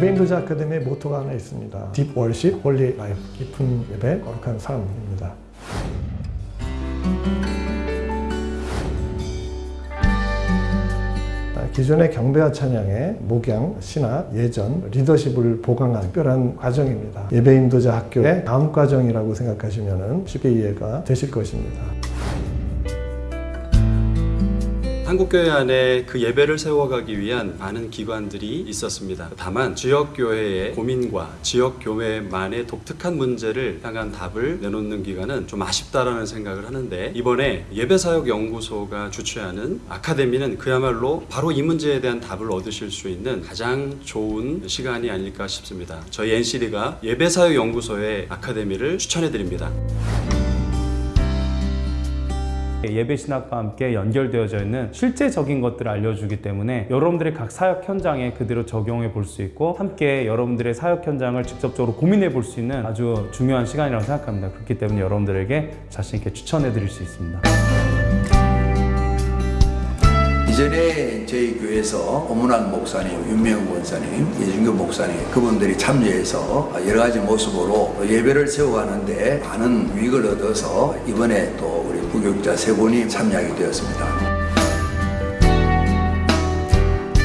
예배인도자 아카데미의 모토가 하나 있습니다. Deep worship, holy life, 깊은 예배, 거룩한 삶입니다. 기존의 경배와 찬양의 목양, 신학, 예전, 리더십을 보강한 특별한 과정입니다. 예배 인도자 학교의 다음 과정이라고 생각하시면 쉽게 이해가 되실 것입니다. 한국교회 안에 그 예배를 세워가기 위한 많은 기관들이 있었습니다. 다만 지역교회의 고민과 지역교회만의 독특한 문제를 향한 답을 내놓는 기관은 좀 아쉽다라는 생각을 하는데 이번에 예배사역연구소가 주최하는 아카데미는 그야말로 바로 이 문제에 대한 답을 얻으실 수 있는 가장 좋은 시간이 아닐까 싶습니다. 저희 NCD가 예배사역연구소의 아카데미를 추천해드립니다. 예배 신학과 함께 연결되어져 있는 실제적인 것들을 알려주기 때문에 여러분들의 각 사역 현장에 그대로 적용해 볼 수 있고 함께 여러분들의 사역 현장을 직접적으로 고민해 볼 수 있는 아주 중요한 시간이라고 생각합니다. 그렇기 때문에 여러분들에게 자신 있게 추천해 드릴 수 있습니다. 이전에 저희 교회에서 오문환 목사님, 윤명우 원사님, 예준교 목사님 그분들이 참여해서 여러 가지 모습으로 예배를 세워가는데 많은 유익을 얻어서 이번에 또 우리 부교육자 세 분이 참여하게 되었습니다.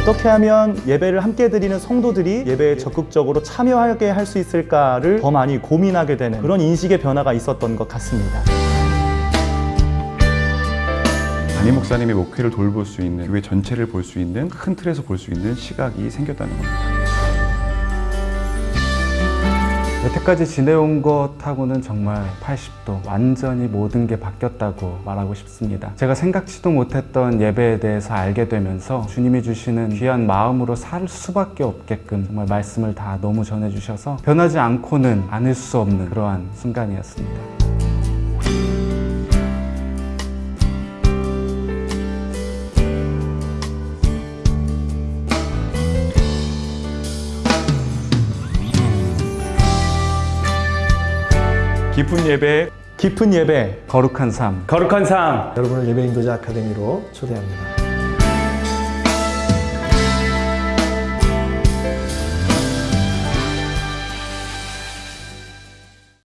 어떻게 하면 예배를 함께 드리는 성도들이 예배에 적극적으로 참여하게 할 수 있을까를 더 많이 고민하게 되는 그런 인식의 변화가 있었던 것 같습니다. 담임 목사님의 목회를 돌볼 수 있는 교회 전체를 볼 수 있는 큰 틀에서 볼 수 있는 시각이 생겼다는 겁니다. 여태까지 지내온 것하고는 정말 80도 완전히 모든 게 바뀌었다고 말하고 싶습니다. 제가 생각지도 못했던 예배에 대해서 알게 되면서 주님이 주시는 귀한 마음으로 살 수밖에 없게끔 정말 말씀을 다 너무 전해주셔서 변하지 않고는 않을 수 없는 그러한 순간이었습니다. 깊은 예배 깊은 예배 거룩한 삶, 거룩한 삶. 여러분을 예배 인도자 아카데미로 초대합니다.